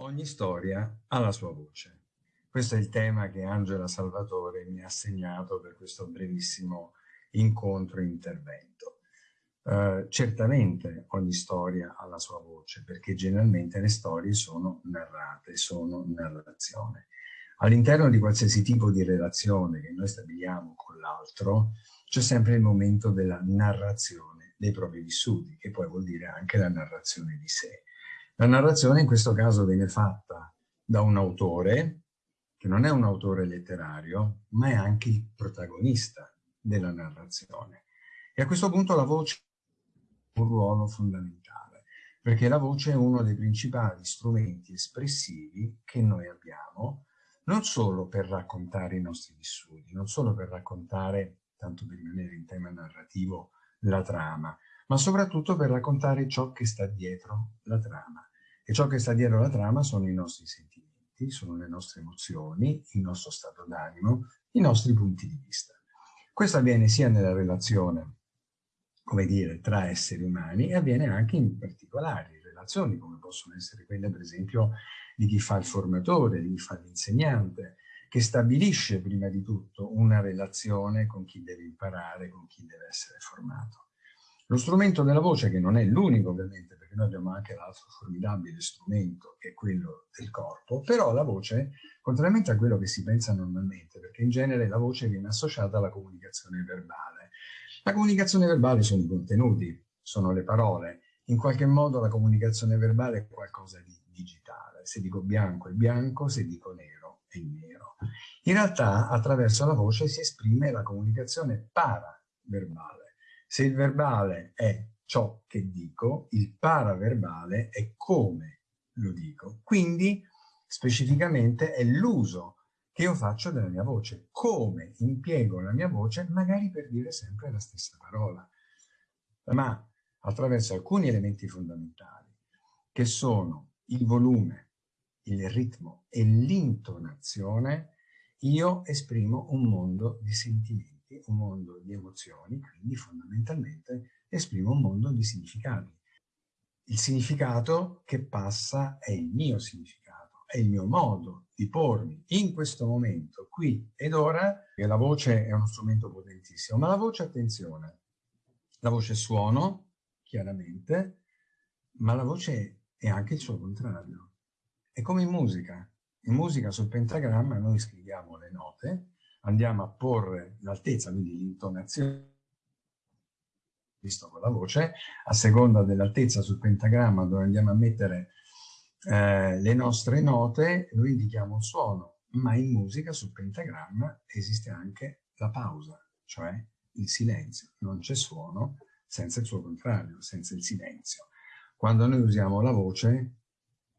Ogni storia ha la sua voce. Questo è il tema che Angela Salvatore mi ha assegnato per questo brevissimo incontro e intervento. Uh, certamente ogni storia ha la sua voce, perché generalmente le storie sono narrate, sono narrazione. All'interno di qualsiasi tipo di relazione che noi stabiliamo con l'altro, c'è sempre il momento della narrazione dei propri vissuti, che poi vuol dire anche la narrazione di sé. La narrazione in questo caso viene fatta da un autore, che non è un autore letterario, ma è anche il protagonista della narrazione. E a questo punto la voce ha un ruolo fondamentale, perché la voce è uno dei principali strumenti espressivi che noi abbiamo, non solo per raccontare i nostri vissuti, non solo per raccontare, tanto per rimanere in tema narrativo, la trama, ma soprattutto per raccontare ciò che sta dietro la trama. E ciò che sta dietro la trama sono i nostri sentimenti, sono le nostre emozioni, il nostro stato d'animo, i nostri punti di vista. Questo avviene sia nella relazione, come dire, tra esseri umani e avviene anche in particolari relazioni, come possono essere quelle, per esempio, di chi fa il formatore, di chi fa l'insegnante, che stabilisce prima di tutto una relazione con chi deve imparare, con chi deve essere formato. Lo strumento della voce, che non è l'unico ovviamente, perché noi abbiamo anche l'altro formidabile strumento, che è quello del corpo, però la voce, contrariamente a quello che si pensa normalmente, perché in genere la voce viene associata alla comunicazione verbale. La comunicazione verbale sono i contenuti, sono le parole. In qualche modo la comunicazione verbale è qualcosa di digitale. Se dico bianco è bianco, se dico nero è nero. In realtà attraverso la voce si esprime la comunicazione paraverbale se il verbale è ciò che dico, il paraverbale è come lo dico. Quindi, specificamente, è l'uso che io faccio della mia voce, come impiego la mia voce, magari per dire sempre la stessa parola, ma attraverso alcuni elementi fondamentali, che sono il volume, il ritmo e l'intonazione, io esprimo un mondo di sentimenti un mondo di emozioni, quindi fondamentalmente esprimo un mondo di significati. Il significato che passa è il mio significato, è il mio modo di pormi in questo momento, qui ed ora, che la voce è uno strumento potentissimo, ma la voce, attenzione, la voce è suono, chiaramente, ma la voce è anche il suo contrario. È come in musica. In musica sul pentagramma noi scriviamo le note, andiamo a porre l'altezza, quindi l'intonazione visto con la voce, a seconda dell'altezza sul pentagramma dove andiamo a mettere eh, le nostre note, noi indichiamo un suono, ma in musica sul pentagramma esiste anche la pausa, cioè il silenzio. Non c'è suono senza il suo contrario, senza il silenzio. Quando noi usiamo la voce,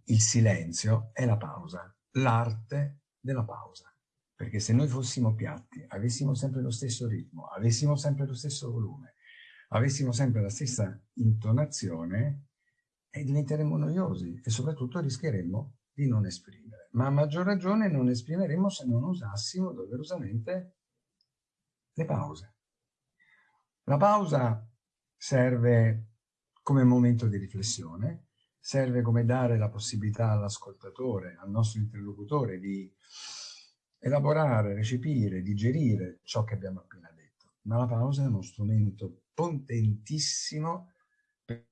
il silenzio è la pausa, l'arte della pausa. Perché se noi fossimo piatti, avessimo sempre lo stesso ritmo, avessimo sempre lo stesso volume, avessimo sempre la stessa intonazione, eh, diventeremmo noiosi e soprattutto rischieremmo di non esprimere. Ma a maggior ragione non esprimeremmo se non usassimo doverosamente le pause. La pausa serve come momento di riflessione, serve come dare la possibilità all'ascoltatore, al nostro interlocutore di elaborare, recepire, digerire ciò che abbiamo appena detto. Ma la pausa è uno strumento potentissimo per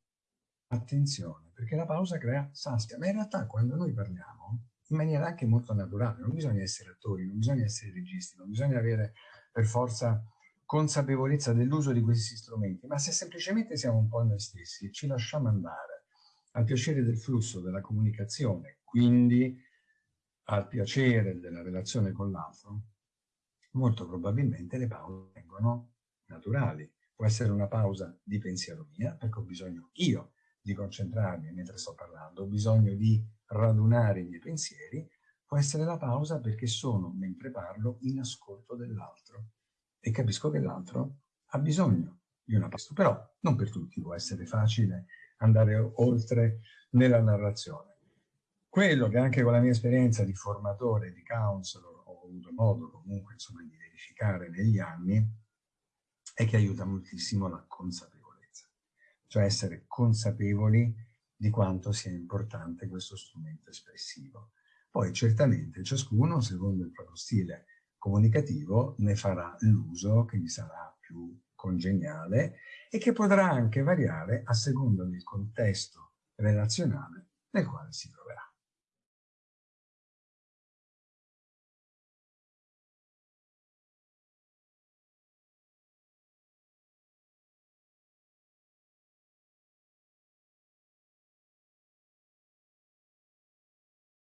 attenzione, perché la pausa crea sastia. Ma in realtà quando noi parliamo, in maniera anche molto naturale, non bisogna essere attori, non bisogna essere registi, non bisogna avere per forza consapevolezza dell'uso di questi strumenti, ma se semplicemente siamo un po' noi stessi e ci lasciamo andare al piacere del flusso della comunicazione, quindi al piacere della relazione con l'altro, molto probabilmente le pause vengono naturali. Può essere una pausa di pensiero mia, perché ho bisogno io di concentrarmi mentre sto parlando, ho bisogno di radunare i miei pensieri, può essere la pausa perché sono, mentre parlo, in ascolto dell'altro e capisco che l'altro ha bisogno di una pausa. Però non per tutti può essere facile andare oltre nella narrazione. Quello che anche con la mia esperienza di formatore, di counselor, ho avuto modo comunque insomma di verificare negli anni, è che aiuta moltissimo la consapevolezza. Cioè essere consapevoli di quanto sia importante questo strumento espressivo. Poi certamente ciascuno, secondo il proprio stile comunicativo, ne farà l'uso che gli sarà più congeniale e che potrà anche variare a seconda del contesto relazionale nel quale si troverà.